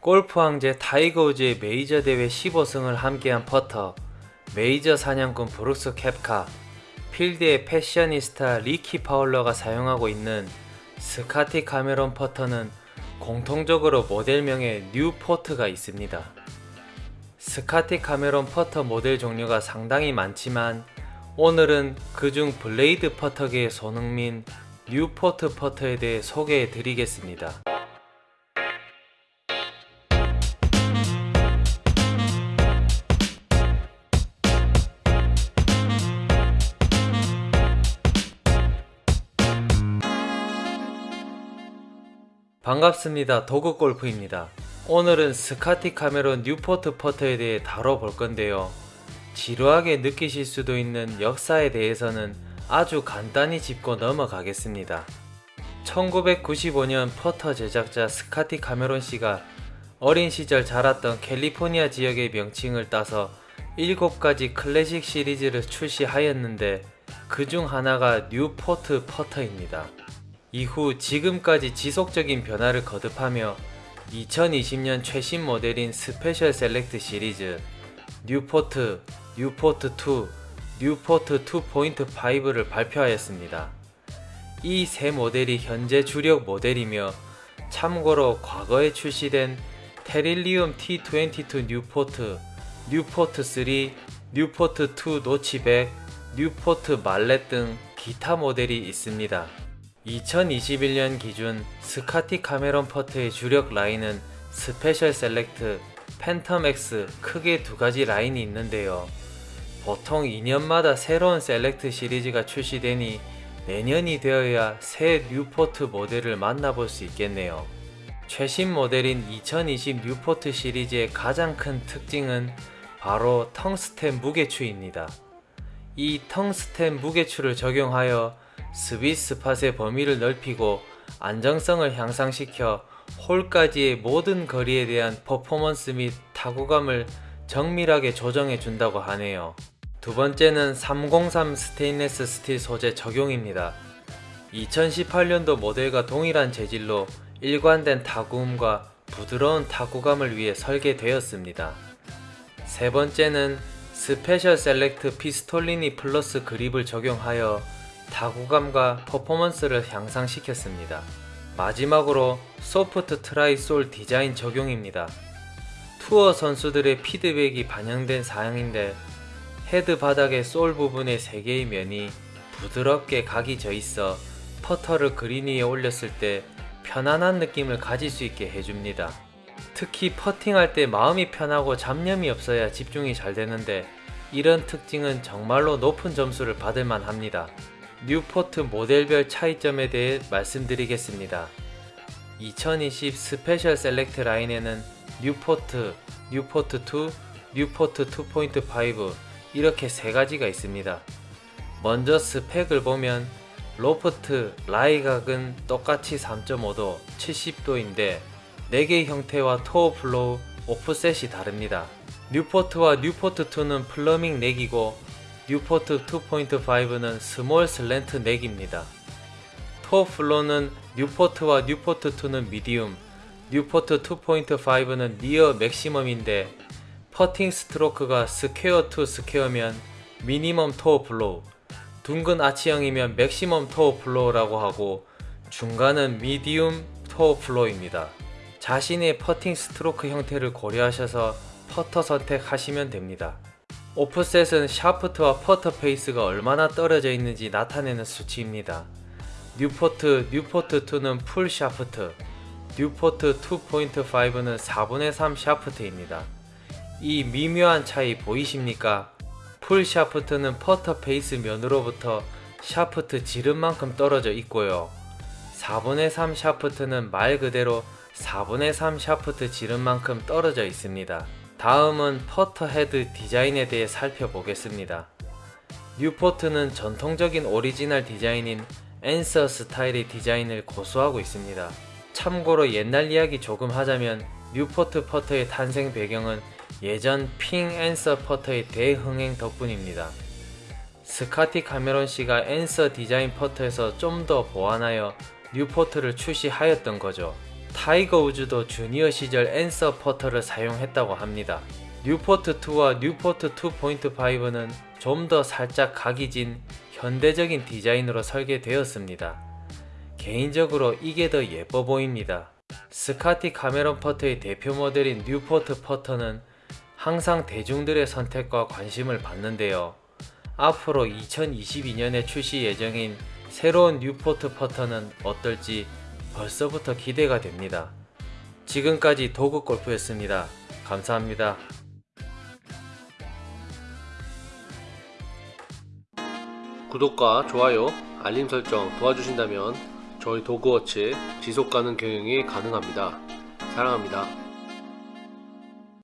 골프 황제 타이거 우즈의 메이저 대회 15승을 함께한 퍼터, 메이저 사냥꾼 브룩스 켑카, 필드의 패셔니스타 리키 파울러가 사용하고 있는 스카티 카메론 퍼터는 공통적으로 모델명에 뉴포트가 있습니다. 스카티 카메론 퍼터 모델 종류가 상당히 많지만 오늘은 그중 블레이드 퍼터계의 손흥민 뉴포트 퍼터에 대해 소개해 드리겠습니다. 반갑습니다. 도그골프입니다. 오늘은 스카티 카메론 뉴포트 퍼터에 대해 다뤄볼 건데요. 지루하게 느끼실 수도 있는 역사에 대해서는 아주 간단히 짚고 넘어가겠습니다. 1995년 퍼터 제작자 스카티 카메론 씨가 어린 시절 자랐던 캘리포니아 지역의 명칭을 따서 7가지 클래식 시리즈를 출시하였는데 그 중 하나가 뉴포트 퍼터입니다. 이후 지금까지 지속적인 변화를 거듭하며 2020년 최신 모델인 스페셜 셀렉트 시리즈 뉴포트, 뉴포트2, 뉴포트 2.5를 발표하였습니다. 이 세 모델이 현재 주력 모델이며 참고로 과거에 출시된 테릴리움 T22 뉴포트, 뉴포트 3, 뉴포트 2 노치백, Newport mallet 등 기타 모델이 있습니다. 2021년 기준 Scotty Cameron 퍼터의 주력 라인은 Special Select, Phantom X 크게 두 가지 라인이 있는데요. 보통 2년마다 새로운 Select 시리즈가 출시되니 내년이 되어야 새 Newport 모델을 만나볼 수 있겠네요. 최신 모델인 2020 Newport 시리즈의 가장 큰 특징은 바로 텅스텐 무게추입니다. 이 텅스텐 무게추를 적용하여 스위스 팟의 범위를 넓히고 안정성을 향상시켜 홀까지의 모든 거리에 대한 퍼포먼스 및 타구감을 정밀하게 조정해 준다고 하네요. 두 번째는 303 스테인레스 스틸 소재 적용입니다. 2018년도 모델과 동일한 재질로 일관된 타구음과 부드러운 타구감을 위해 설계되었습니다. 세 번째는 Special Select Pistolini Plus 그립을 적용하여 타구감과 퍼포먼스를 향상시켰습니다. 마지막으로 soft tri-sole 디자인 적용입니다. 투어 선수들의 피드백이 반영된 사양인데 헤드 바닥의 sole 부분의 3개의 면이 부드럽게 각이 져 있어 퍼터를 그린 위에 올렸을 때 편안한 느낌을 가질 수 있게 해줍니다. 특히 퍼팅할 때 마음이 편하고 잡념이 없어야 집중이 잘 되는데 이런 특징은 정말로 높은 점수를 받을만 합니다. Newport 모델별 차이점에 대해 말씀드리겠습니다. 2020 Special Select 라인에는 Newport, Newport 2, Newport 2.5 이렇게 세 가지가 있습니다. 먼저 스펙을 보면 로프트, lie각은 똑같이 3.5도, 70도인데 neck의 형태와 toe flow, offset이 다릅니다. 뉴포트와 뉴포트2는 플러밍 넥이고 뉴포트 2.5는 스몰 슬랜트 넥입니다. 토어 플로는 뉴포트와 뉴포트2는 미디움, 뉴포트 2.5는 니어 맥시멈인데 퍼팅 스트로크가 square to square면 minimum toe flow, 둥근 아치형이면 maximum toe flow라고 하고 중간은 medium toe flow입니다. 자신의 퍼팅 스트로크 형태를 고려하셔서 퍼터 선택하시면 됩니다. offset은 샤프트와 퍼터 페이스가 얼마나 떨어져 있는지 나타내는 수치입니다. Newport, Newport 2는 full shaft, Newport 2.5는 4분의 3 shaft입니다. 이 미묘한 차이 보이십니까? full shaft는 퍼터 페이스 면으로부터 샤프트 지름만큼 떨어져 있고요. 4분의 3 샤프트는 말 그대로 4분의 3 샤프트 지름만큼 떨어져 있습니다. 다음은 퍼터 헤드 디자인에 대해 살펴보겠습니다. Newport는 전통적인 오리지널 디자인인 Anser 스타일의 디자인을 고수하고 있습니다. 참고로 옛날 이야기 조금 하자면 Newport 퍼터의 탄생 배경은 예전 Ping Anser 퍼터의 대흥행 덕분입니다. Scotty Cameron 씨가 Anser 디자인 퍼터에서 좀 더 보완하여 Newport를 출시하였던 거죠. 타이거 우즈도 주니어 시절 Anser 퍼터를 사용했다고 합니다. Newport 2와 Newport 2.5는 좀 더 살짝 각이 진 현대적인 디자인으로 설계되었습니다. 개인적으로 이게 더 예뻐 보입니다. Scotty Cameron 퍼터의 대표 모델인 Newport 퍼터는 항상 대중들의 선택과 관심을 받는데요. 앞으로 2022년에 출시 예정인 새로운 뉴포트 퍼터는 어떨지 벌써부터 기대가 됩니다. 지금까지 도구 골프였습니다. 감사합니다. 구독과 좋아요, 알림 설정 도와주신다면 저희 도그워치 지속가능 경영이 가능합니다. 사랑합니다.